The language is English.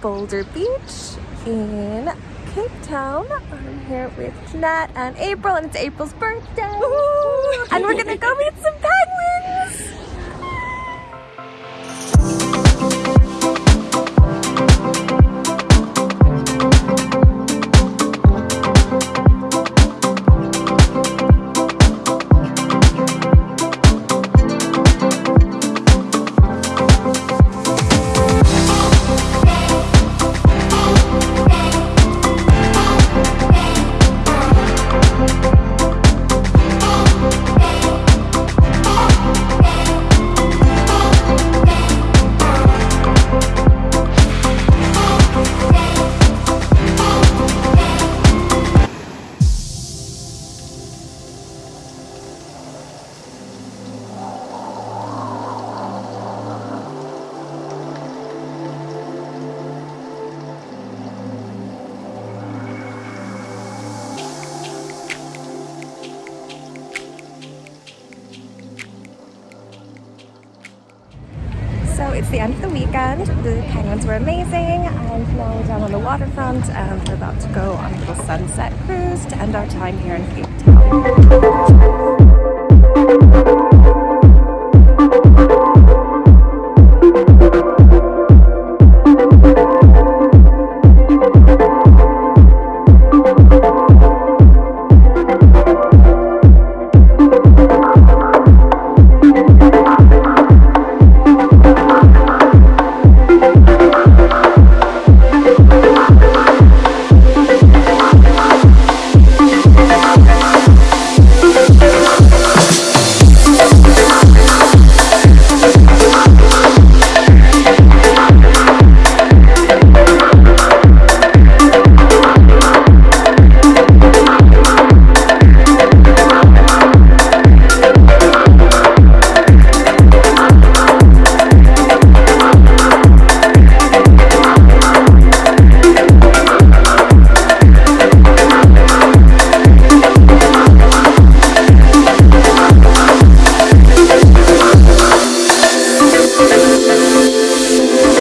Boulder Beach in Cape Town. I'm here with Jeanette and April and it's April's birthday. And we're gonna go meet some So it's the end of the weekend. The penguins were amazing and now we're down on the waterfront and we're about to go on a little sunset cruise to end our time here in Cape Town.